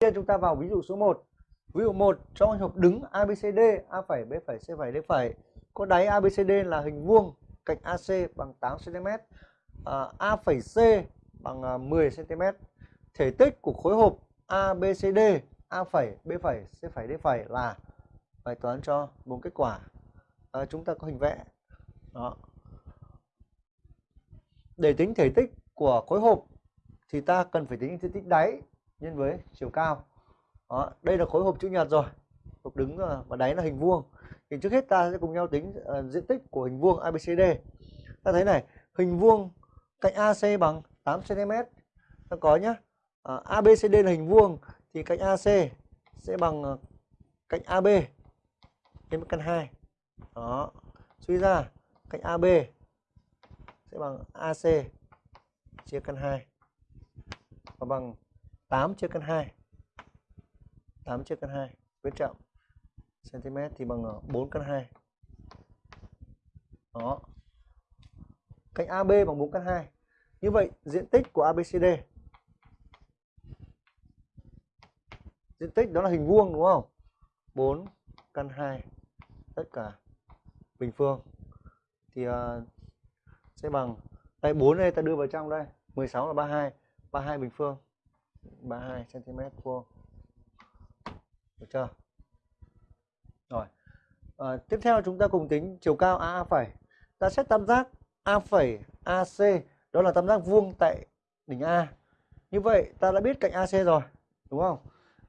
Bây chúng ta vào ví dụ số 1. Ví dụ 1 trong hộp đứng ABCD, A phẩy, B phẩy, C phẩy, D phẩy có đáy ABCD là hình vuông, cạnh AC bằng 8 cm, à, A phẩy C bằng à, 10 cm. Thể tích của khối hộp ABCD, A phẩy, B phẩy, C phẩy, D phẩy là bài toán cho bốn kết quả. À, chúng ta có hình vẽ. Đó. Để tính thể tích của khối hộp thì ta cần phải tính thể tích đáy nhân với chiều cao. Đó, đây là khối hộp chữ nhật rồi. Hộp đứng ờ, và đáy là hình vuông. Thì trước hết ta sẽ cùng nhau tính uh, diện tích của hình vuông ABCD ta thấy này hình vuông cạnh AC bằng 8 cm ta có nhá ờ, uh, ABCD là hình vuông thì cạnh AC sẽ bằng uh, cạnh AB nhân căn 2 đó suy ra cạnh AB sẽ bằng AC chia căn 2 và bằng 8 chia căn 2 8 chia căn 2 viết trọng cm thì bằng 4 căn 2 đó. Cạnh AB bằng 4 căn 2 như vậy diện tích của ABCD diện tích đó là hình vuông đúng không? 4 căn 2 tất cả bình phương. Thì uh, sẽ bằng đây 4 đây ta đưa vào trong đây. 16 là 32 32 bình phương. 32 cm vuông. Được chưa? Rồi. À, tiếp theo chúng ta cùng tính chiều cao AA phẩy. Ta xét tam giác A phẩy AC đó là tam giác vuông tại đỉnh A. Như vậy ta đã biết cạnh AC rồi đúng không?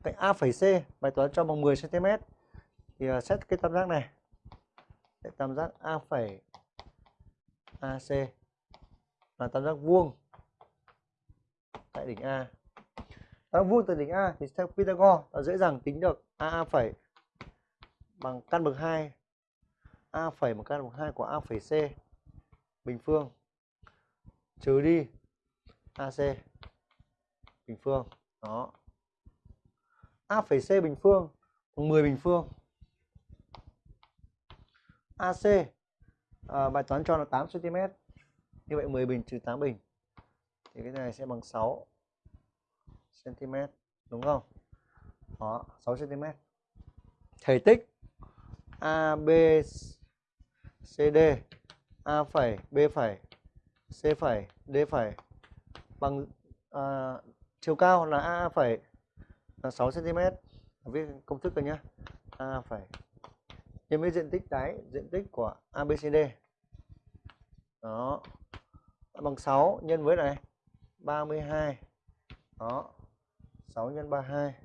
Cạnh A phẩy C bài toán cho bằng 10 cm thì uh, xét cái tam giác này. Tam giác A phẩy AC là tam giác vuông tại đỉnh A. À, ta vuông từ đỉnh A thì theo Pythagore ta dễ dàng tính được. AA phẩy bằng căn bậc 2 A phẩy bằng căn bậc 2 của A phẩy C bình phương. Trừ đi AC bình phương. Đó. A phẩy C bình phương bằng 10 bình phương. AC à, bài toán cho là 8 cm như vậy 10 bình trừ 8 bình. Thì cái này sẽ bằng 6 cm đúng không? Đó 6 cm thể tích. AB CD A phẩy B phẩy C phẩy D phẩy. Bằng à, chiều cao là A phẩy là 6 cm viết công thức rồi nhé A phẩy. Nhân với diện tích đáy diện tích của ABCD đó. Bằng 6 nhân với này 32 đó 6 x 32